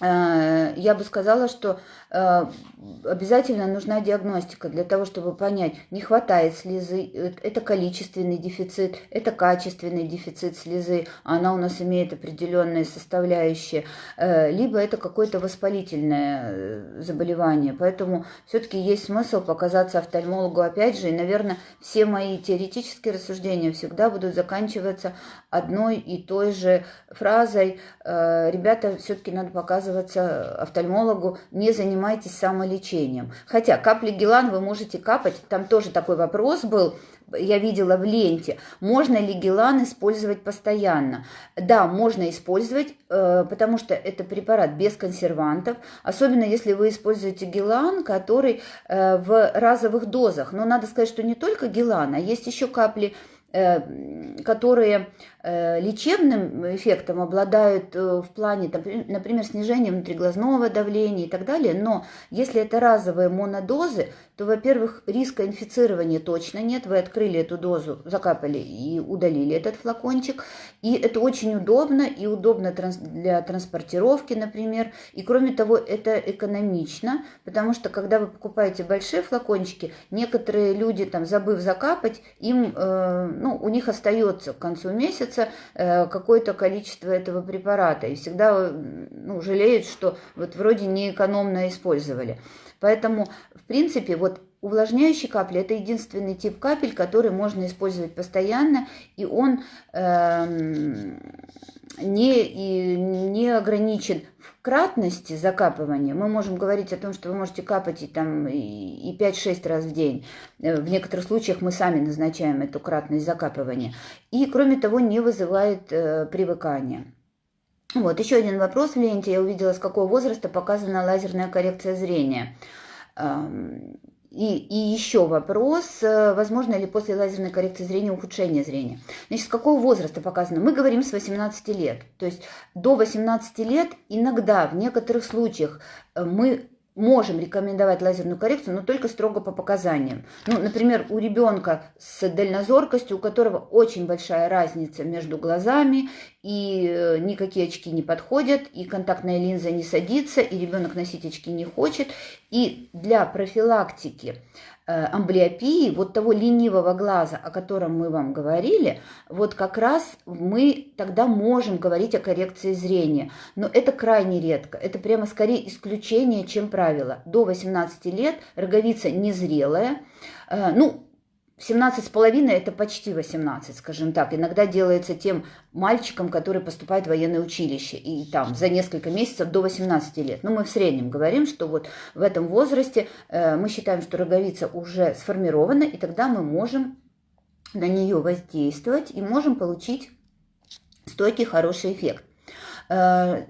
Э, я бы сказала, что обязательно нужна диагностика для того, чтобы понять, не хватает слезы, э, это количественный дефицит, это качественный дефицит слезы, она у нас имеет определенные составляющие, либо это какое-то воспалительное заболевание. Поэтому все-таки есть смысл показаться офтальмологу опять же, и, наверное, все мои теоретические рассуждения всегда будут заканчиваться одной и той же фразой. Ребята, все-таки надо показывать отказываться офтальмологу, не занимайтесь самолечением. Хотя капли Гелан вы можете капать, там тоже такой вопрос был, я видела в ленте, можно ли гелан использовать постоянно. Да, можно использовать, э, потому что это препарат без консервантов, особенно если вы используете гелан, который э, в разовых дозах. Но надо сказать, что не только гелан, а есть еще капли Э, которые лечебным эффектом обладают э, в плане, например, снижения внутриглазного давления и так далее, но если это разовые монодозы, то, во-первых, риска инфицирования точно нет, вы открыли эту дозу, закапали и удалили этот флакончик, и это очень удобно, и удобно для транспортировки, например, и кроме того, это экономично, потому что, когда вы покупаете большие флакончики, некоторые люди, там, забыв закапать, им ну, у них остается к концу месяца э, какое-то количество этого препарата, и всегда ну, жалеют, что вот вроде неэкономно использовали. Поэтому, в принципе, вот увлажняющие капли – это единственный тип капель, который можно использовать постоянно, и он э, не, и не ограничен в кратности закапывания. Мы можем говорить о том, что вы можете капать и, там, и 5-6 раз в день. Э, в некоторых случаях мы сами назначаем эту кратность закапывания. И, кроме того, не вызывает э, привыкания. Вот, еще один вопрос в ленте. Я увидела, с какого возраста показана лазерная коррекция зрения. И, и еще вопрос, э, возможно ли после лазерной коррекции зрения ухудшение зрения. Значит, с какого возраста показано? Мы говорим с 18 лет. То есть до 18 лет иногда, в некоторых случаях, э, мы можем рекомендовать лазерную коррекцию, но только строго по показаниям. Ну, например, у ребенка с дальнозоркостью, у которого очень большая разница между глазами, и э, никакие очки не подходят, и контактная линза не садится, и ребенок носить очки не хочет. И для профилактики амблиопии, вот того ленивого глаза, о котором мы вам говорили, вот как раз мы тогда можем говорить о коррекции зрения. Но это крайне редко. Это прямо скорее исключение, чем правило. До 18 лет роговица незрелая. Э, ну, 17 с половиной это почти 18, скажем так. Иногда делается тем мальчикам, которые поступают в военное училище. И там за несколько месяцев до 18 лет. Но мы в среднем говорим, что вот в этом возрасте э, мы считаем, что роговица уже сформирована, и тогда мы можем на нее воздействовать и можем получить стойкий хороший эффект. Э,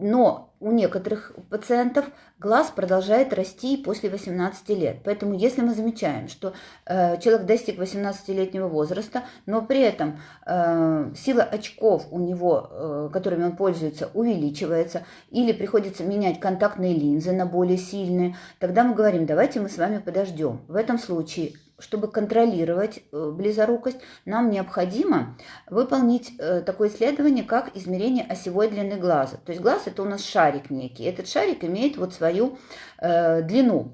но у некоторых пациентов глаз продолжает расти после 18 лет. Поэтому если мы замечаем, что э, человек достиг 18-летнего возраста, но при этом э, сила очков у него, которыми он пользуется, увеличивается, или приходится менять контактные линзы на более сильные, тогда мы говорим, давайте мы с вами подождем. В этом случае чтобы контролировать э, близорукость, нам необходимо выполнить э, такое исследование, как измерение осевой длины глаза. То есть глаз это у нас шарик некий. Этот шарик имеет вот свою э, длину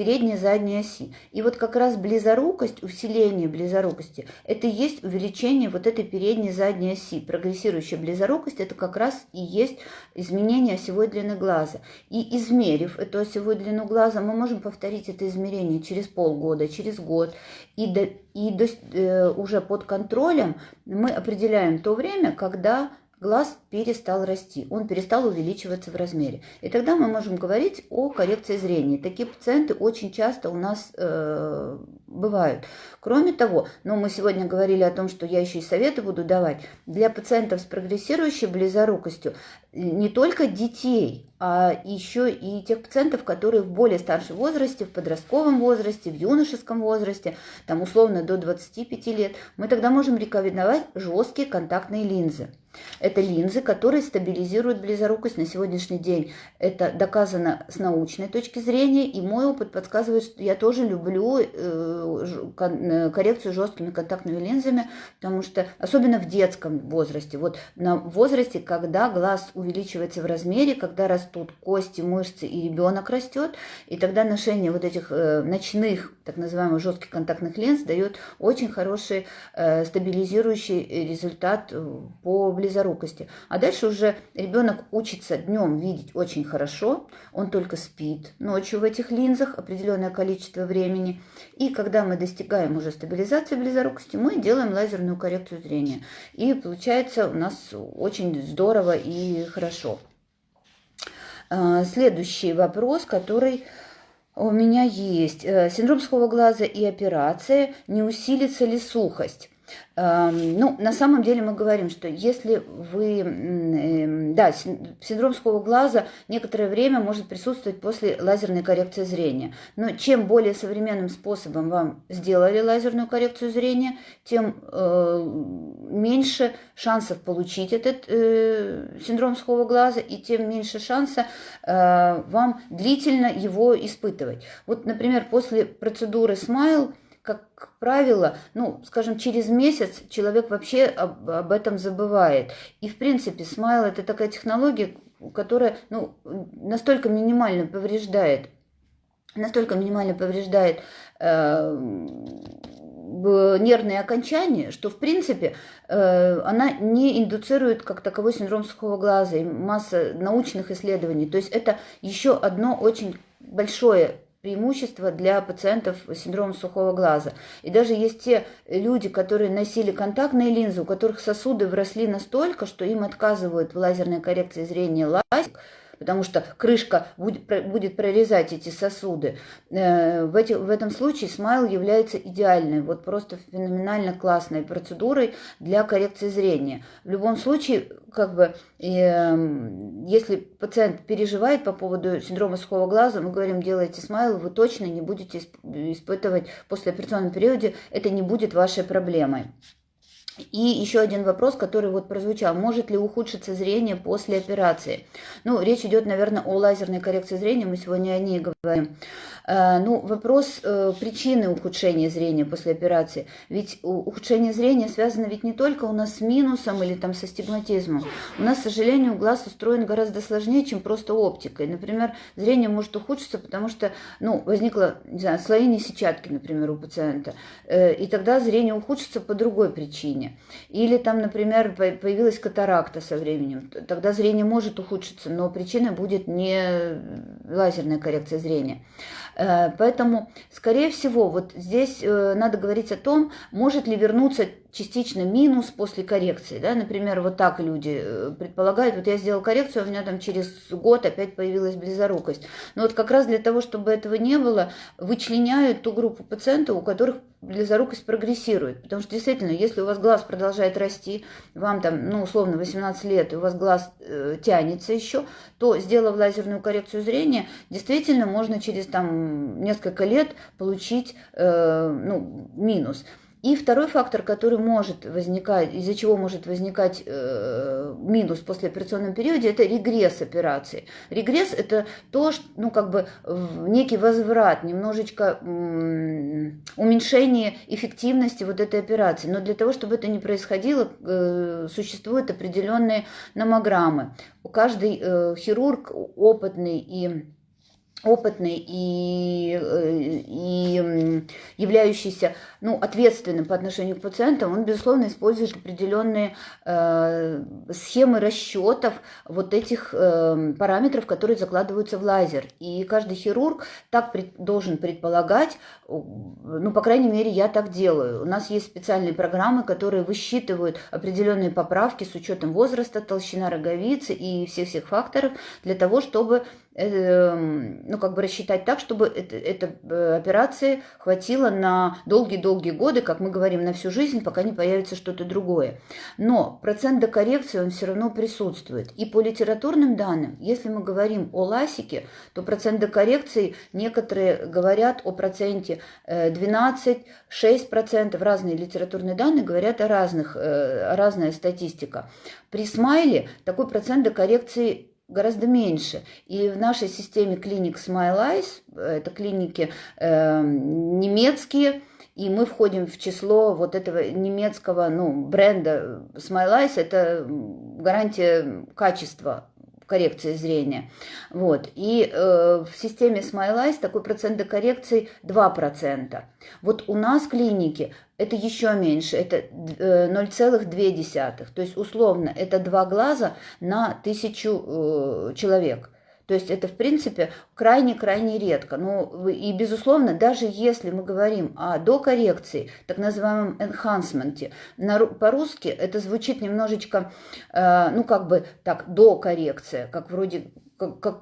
передней и задней оси. И вот как раз близорукость, усиление близорукости, это и есть увеличение вот этой передней задней оси. Прогрессирующая близорукость – это как раз и есть изменение осевой длины глаза. И измерив эту осевую длину глаза, мы можем повторить это измерение через полгода, через год. И, до, и до, э, уже под контролем мы определяем то время, когда глаз перестал расти, он перестал увеличиваться в размере. И тогда мы можем говорить о коррекции зрения. Такие пациенты очень часто у нас э, бывают. Кроме того, ну, мы сегодня говорили о том, что я еще и советы буду давать, для пациентов с прогрессирующей близорукостью не только детей, а еще и тех пациентов, которые в более старшем возрасте, в подростковом возрасте, в юношеском возрасте, там условно до 25 лет, мы тогда можем рекомендовать жесткие контактные линзы. Это линзы, которые стабилизируют близорукость на сегодняшний день. Это доказано с научной точки зрения, и мой опыт подсказывает, что я тоже люблю э, э, коррекцию жесткими контактными линзами, потому что, особенно в детском возрасте, вот на возрасте, когда глаз увеличивается в размере, когда растут кости, мышцы и ребенок растет, и тогда ношение вот этих э, ночных, так называемых жестких контактных линз дает очень хороший э, стабилизирующий результат э, по близорукости. А дальше уже ребенок учится днем видеть очень хорошо, он только спит ночью в этих линзах определенное количество времени. И когда мы достигаем уже стабилизации близорукости, мы делаем лазерную коррекцию зрения. И получается у нас очень здорово и хорошо. А, следующий вопрос, который у меня есть. Э, синдром сухого глаза и операция. Не усилится ли сухость? Ну, на самом деле мы говорим, что если вы, эм, да, синдром сухого глаза некоторое время может присутствовать после лазерной коррекции зрения. Но чем более современным способом вам сделали лазерную коррекцию зрения, тем э, меньше шансов получить этот э, синдром сухого глаза и тем меньше шанса э, вам длительно его испытывать. Вот, например, после процедуры Smile – как правило, ну, скажем, через месяц человек вообще об, об этом забывает. И, в принципе, смайл – это такая технология, которая ну, настолько минимально повреждает, настолько минимально повреждает э, нервные окончания, что, в принципе, э, она не индуцирует как таковой синдром сухого глаза и масса научных исследований. То есть это еще одно очень большое преимущество для пациентов с синдромом сухого глаза. И даже есть те люди, которые носили контактные линзы, у которых сосуды вросли настолько, что им отказывают в лазерной коррекции зрения лазик, потому что крышка будет, прорезать эти сосуды. Э, в, в этом случае смайл является идеальной, вот просто феноменально классной процедурой для коррекции зрения. В любом случае, как бы, э, если пациент переживает по поводу синдрома сухого глаза, мы говорим, делайте смайл, вы точно не будете испытывать после операционном периоде, это не будет вашей проблемой. И еще один вопрос, который вот прозвучал. Может ли ухудшиться зрение после операции? Ну, речь идет, наверное, о лазерной коррекции зрения, мы сегодня о ней говорим. Э, ну, вопрос э, причины ухудшения зрения после операции. Ведь ухудшение зрения связано ведь не только у нас с минусом или там со стигматизмом. У нас, к сожалению, глаз устроен гораздо сложнее, чем просто оптикой. Например, зрение может ухудшиться, потому что, ну, возникло, не знаю, слоение сетчатки, например, у пациента. Э, и тогда зрение ухудшится по другой причине. Или там, например, появилась катаракта со временем. Тогда зрение может ухудшиться, но причина будет не лазерная коррекция зрения. Э, поэтому, скорее всего, вот здесь э, надо говорить о том, может ли вернуться частично минус после коррекции. Да? Например, вот так люди э, предполагают, вот я сделал коррекцию, у меня там через год опять появилась близорукость. Но вот как раз для того, чтобы этого не было, вычленяют ту группу пациентов, у которых близорукость прогрессирует. Потому что действительно, если у вас глаз продолжает расти, вам там, ну, условно, 18 лет, и у вас глаз э, тянется еще, то, сделав лазерную коррекцию зрения, действительно можно через там несколько лет получить э, ну, минус. И второй фактор, который может возникать, из-за чего может возникать э, минус после операционном периоде, это регресс операции. Регресс это то, что, ну как бы некий возврат, немножечко уменьшение эффективности вот этой операции. Но для того, чтобы это не происходило, э, существуют определенные номограммы. Каждый э, хирург опытный и опытный и, э, и являющийся ну, ответственным по отношению к пациентам, он, безусловно, использует определенные э, схемы расчетов вот этих э, параметров, которые закладываются в лазер. И каждый хирург так пред, должен предполагать, ну, по крайней мере, я так делаю. У нас есть специальные программы, которые высчитывают определенные поправки с учетом возраста, толщина роговицы и всех-всех факторов для того, чтобы Эм, ну, как бы рассчитать так, чтобы это, эта э, операция хватило на долгие-долгие годы, как мы говорим, на всю жизнь, пока не появится что-то другое. Но процент докоррекции, он все равно присутствует. И по литературным данным, если мы говорим о ласике, то процент докоррекции, некоторые говорят о проценте 12-6%, э, разные литературные данные говорят о разных, э, разная статистика. При смайле такой процент докоррекции гораздо меньше. И в нашей системе клиник Smile Eyes, это клиники э, немецкие, и мы входим в число вот этого немецкого ну, бренда Smile Eyes, это гарантия качества коррекции зрения. Вот. И э, в системе Smile Eyes такой процент докоррекции 2%. Вот у нас в клинике это еще меньше, это 0,2. Э, То есть условно это два глаза на тысячу э, человек. То есть это, в принципе, крайне-крайне редко. Ну, и, безусловно, даже если мы говорим о докоррекции, так называемом enhancement, по-русски это звучит немножечко, э, ну, как бы так, докоррекция, как вроде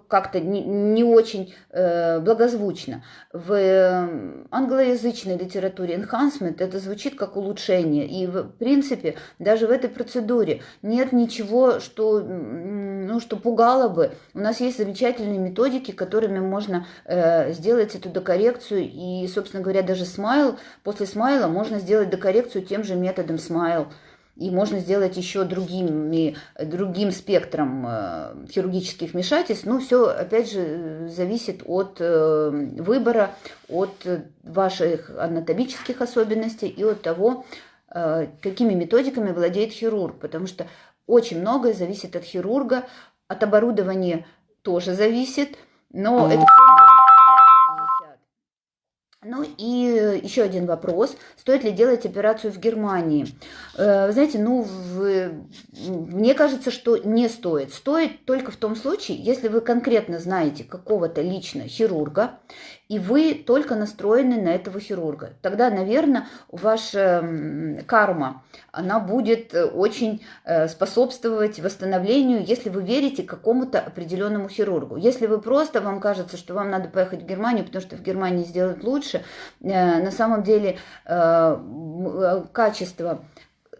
как-то не, очень э, благозвучно. В э, англоязычной литературе enhancement это звучит как улучшение. И в принципе даже в этой процедуре нет ничего, что, ну, что пугало бы. У нас есть замечательные методики, которыми можно э, сделать эту докоррекцию. И, собственно говоря, даже смайл, после смайла можно сделать докоррекцию тем же методом смайл и можно сделать еще другими, другим спектром э, хирургических вмешательств. Ну, все, опять же, зависит от э, выбора, от ваших анатомических особенностей и от того, э, какими методиками владеет хирург, потому что очень многое зависит от хирурга, от оборудования тоже зависит, но это все ну и еще один вопрос. Стоит ли делать операцию в Германии? Э, вы знаете, ну, в, мне кажется, что не стоит. Стоит только в том случае, если вы конкретно знаете какого-то лично хирурга, и вы только настроены на этого хирурга. Тогда, наверное, ваша карма, она будет э, очень э, способствовать восстановлению, если вы верите какому-то определенному хирургу. Если вы просто, вам кажется, что вам надо поехать в Германию, потому что в Германии сделают лучше, э, на самом деле качество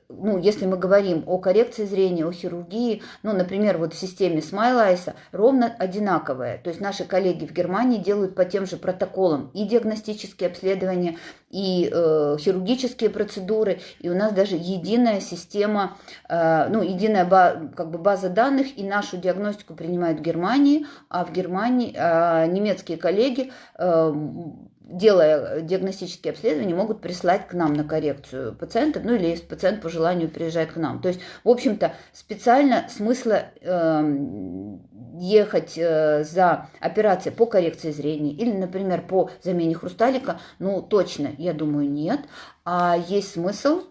ну, если мы говорим о коррекции зрения, о хирургии, ну, например, вот в системе Смайлайса ровно одинаковая. То есть наши коллеги в Германии делают по тем же протоколам и диагностические обследования, и э, хирургические процедуры, и у нас даже единая система, э, ну, единая ба, как бы база данных, и нашу диагностику принимают в Германии, а в Германии э, немецкие коллеги э, делая диагностические обследования, могут прислать к нам на коррекцию пациента, ну или если пациент по желанию приезжает к нам. То есть, в общем-то, специально смысла э, ехать э, за операцией по коррекции зрения или, например, по замене хрусталика, ну точно, я думаю, нет. А есть смысл,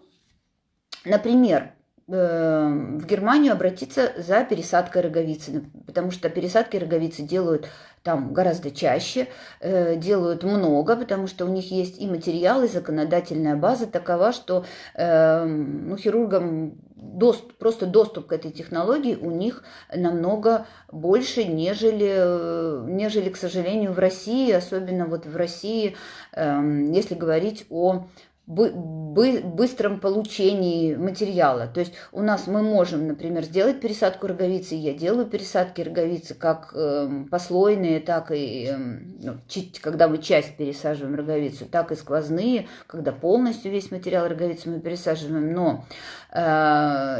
например, в Германию обратиться за пересадкой роговицы, потому что пересадки роговицы делают там гораздо чаще, э, делают много, потому что у них есть и материалы, и законодательная база такова, что э, ну, хирургам доступ, просто доступ к этой технологии у них намного больше, нежели, нежели, к сожалению, в России, особенно вот в России, э, если говорить о быстром получении материала. То есть у нас мы можем, например, сделать пересадку роговицы. Я делаю пересадки роговицы как эм, послойные, так и эм, ну, когда мы часть пересаживаем роговицу, так и сквозные, когда полностью весь материал роговицы мы пересаживаем. Но э,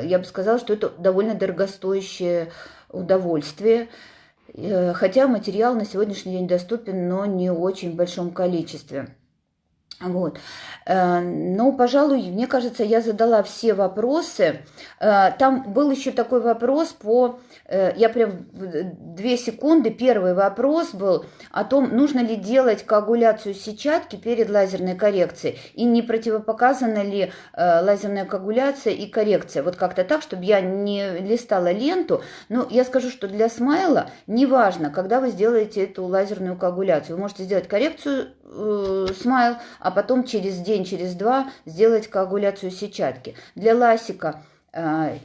я бы сказала, что это довольно дорогостоящее удовольствие. Э, Хотя материал на сегодняшний день доступен, но не в очень большом количестве. Вот. Э, Ну, пожалуй, мне кажется, я задала все вопросы. Э, Там был еще такой вопрос по... э, Я прям две секунды. Первый вопрос был о том, нужно ли делать коагуляцию сетчатки перед лазерной коррекцией. И не противопоказана ли лазерная коагуляция и коррекция. Вот как-то так, чтобы я не листала ленту. Но я скажу, что для смайла неважно, когда вы сделаете эту лазерную коагуляцию. Вы можете сделать коррекцию смайл, а потом через день, через два сделать коагуляцию сетчатки. Для ласика э,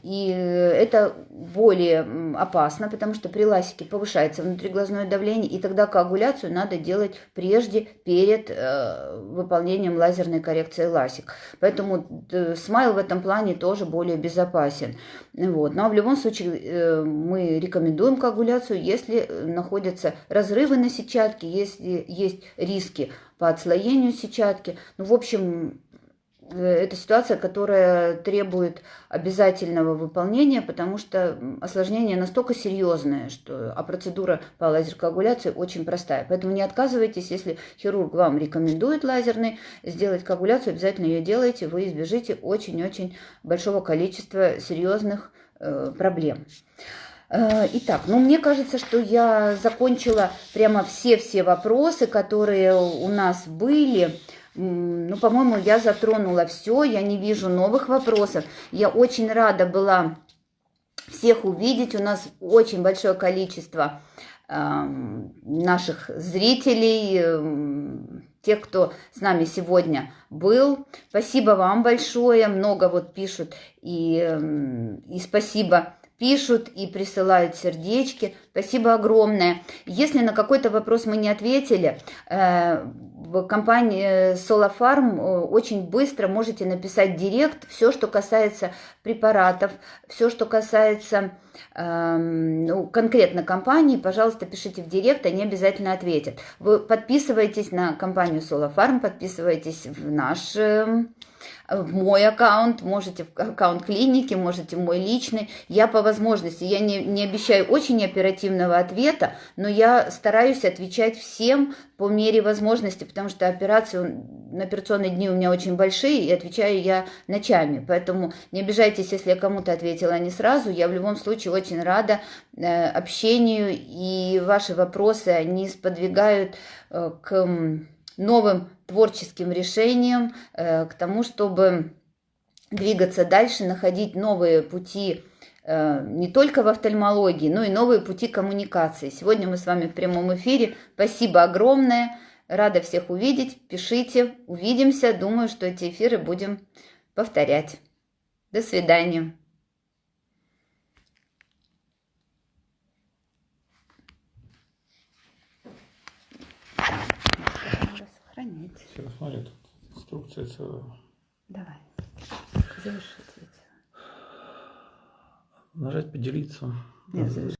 и это более опасно, потому что при ласике повышается внутриглазное давление, и тогда коагуляцию надо делать прежде, перед э, выполнением лазерной коррекции ласик. Поэтому э, смайл в этом плане тоже более безопасен. Вот. Но в любом случае э, мы рекомендуем коагуляцию, если находятся разрывы на сетчатке, если есть риски по отслоению сетчатки. Ну, в общем, это ситуация, которая требует обязательного выполнения, потому что осложнение настолько серьезное, что, а процедура по лазеркоагуляции очень простая. Поэтому не отказывайтесь, если хирург вам рекомендует лазерный, сделать коагуляцию, обязательно ее делайте, вы избежите очень-очень большого количества серьезных э, проблем. Э, Итак, ну мне кажется, что я закончила прямо все-все вопросы, которые у нас были. Ну, по-моему, я затронула все, я не вижу новых вопросов. Я очень рада была всех увидеть. У нас очень большое количество эм, наших зрителей, эм, тех, кто с нами сегодня был. Спасибо вам большое. Много вот пишут и, эм, и спасибо пишут и присылают сердечки. Спасибо огромное. Если на какой-то вопрос мы не ответили, э, компании Solafarm э, очень быстро можете написать директ все, что касается препаратов, все, что касается эм, ну, конкретно компании, пожалуйста, пишите в директ, они обязательно ответят. Вы подписывайтесь на компанию Solafarm, подписывайтесь в наш эм, в мой аккаунт, можете в аккаунт клиники, можете в мой личный. Я по возможности, я не, не обещаю очень оперативного ответа, но я стараюсь отвечать всем по мере возможности, потому что операции, на операционные дни у меня очень большие, и отвечаю я ночами. Поэтому не обижайтесь, если я кому-то ответила не сразу. Я в любом случае очень рада э, общению, и ваши вопросы, они сподвигают э, к новым творческим решениям, э, к тому, чтобы двигаться дальше, находить новые пути э, не только в офтальмологии, но и новые пути коммуникации. Сегодня мы с вами в прямом эфире. Спасибо огромное. Рада всех увидеть. Пишите, увидимся. Думаю, что эти эфиры будем повторять. До свидания. Надо сохранить. Все, смотри, тут инструкция целая. Давай. Завершить видео. Нажать поделиться. Нет, завершить.